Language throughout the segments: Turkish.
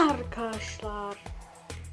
Arkadaşlar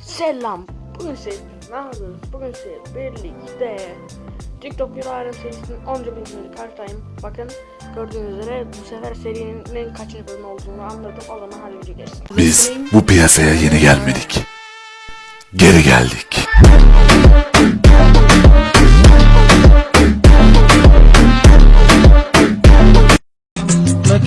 Selam Bugün size ne yapıyoruz? Bugün size birlikte TikTok Euro Alem serisinin 10. bölümünü karşıdayım Bakın gördüğünüz üzere bu sefer serinin kaçıncı bölümü olduğunu anladım O zaman hadi video geçsin Biz bu piyasaya yeni gelmedik. Geri geldik.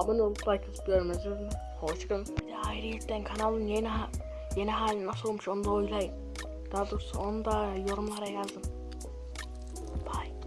abone olup like atıp görmenizi Hoşçakalın. Bir de ayrıyetten kanalın yeni, yeni hali nasıl olmuş onu da oylayın. Daha doğrusu onu da yorumlara yazın. Bye